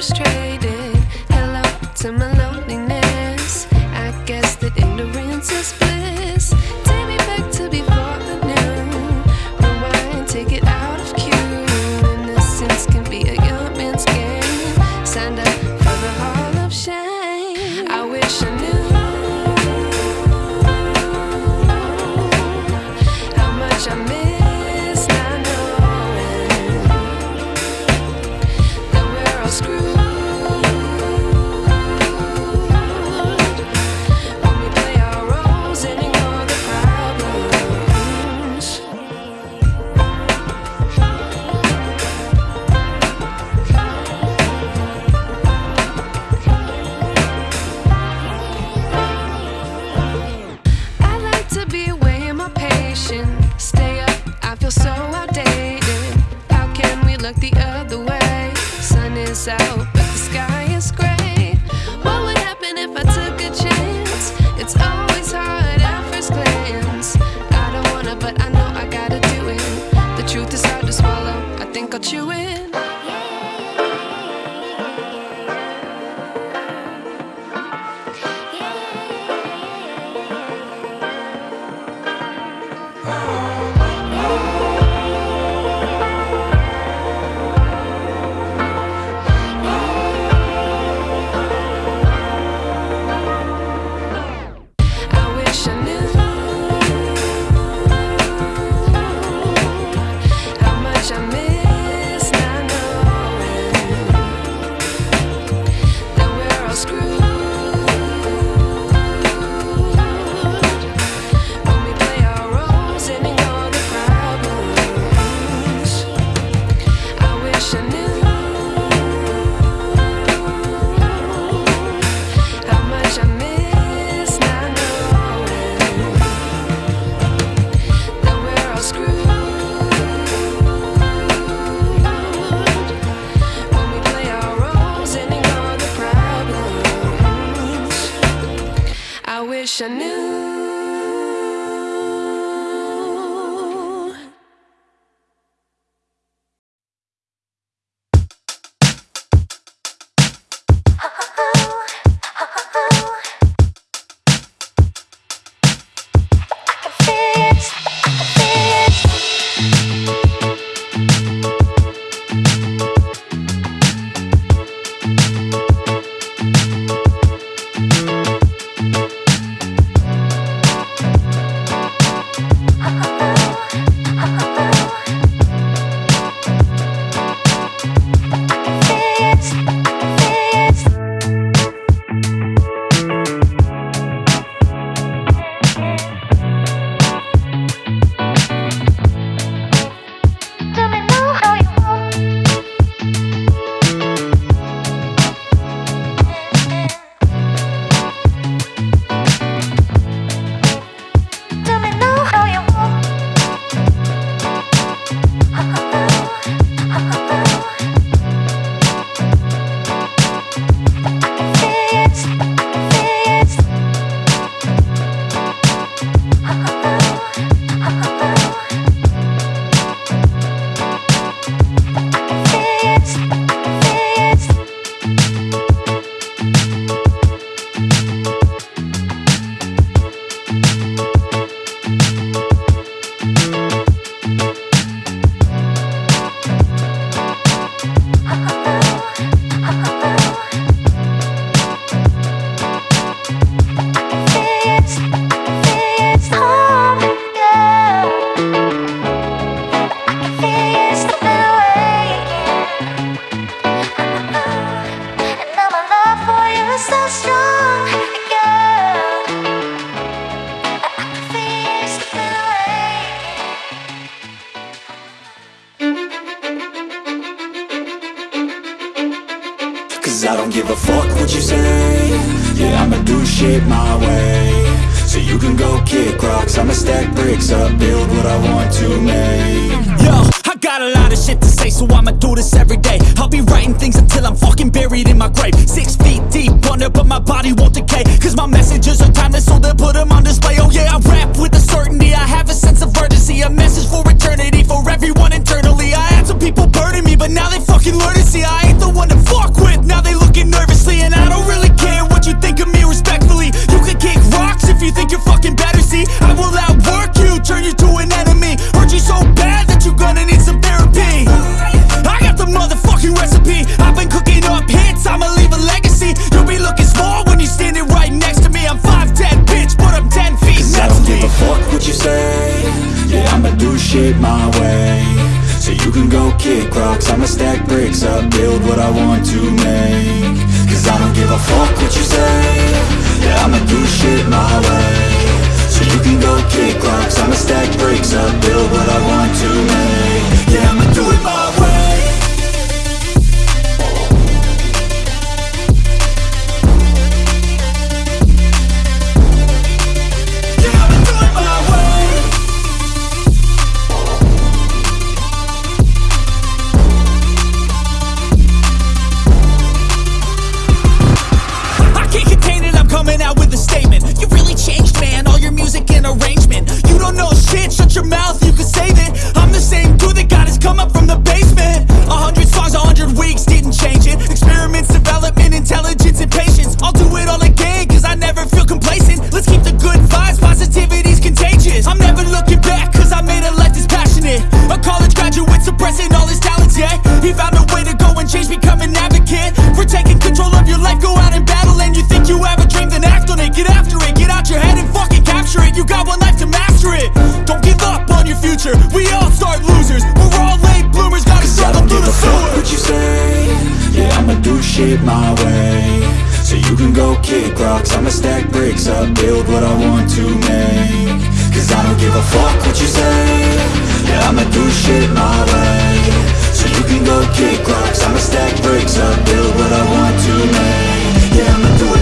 frustrated. Cause I don't give a fuck what you say. Yeah, I'ma do shit my way. So you can go kick rocks. I'ma stack bricks up, build what I want to make. Yo, I got a lot of shit to say So I'ma do this every day. I'll be writing things until I'm fucking buried in my grave. Six feet deep Wonder, but my body won't go kick rocks. I'ma stack bricks up, build what I want to make. Cause I don't give a fuck what you say. Yeah, I'ma do shit my way. So you can go kick rocks. I'ma stack bricks up, build what I want to make. Yeah, I'ma You can go kick rocks, I'ma stack bricks up. Build what I want to make. Cause I don't give a fuck what you say. Yeah, I'ma do shit my way. So you can go kick rocks, I'ma stack bricks up. Build what I want to make. Yeah, I'ma do it.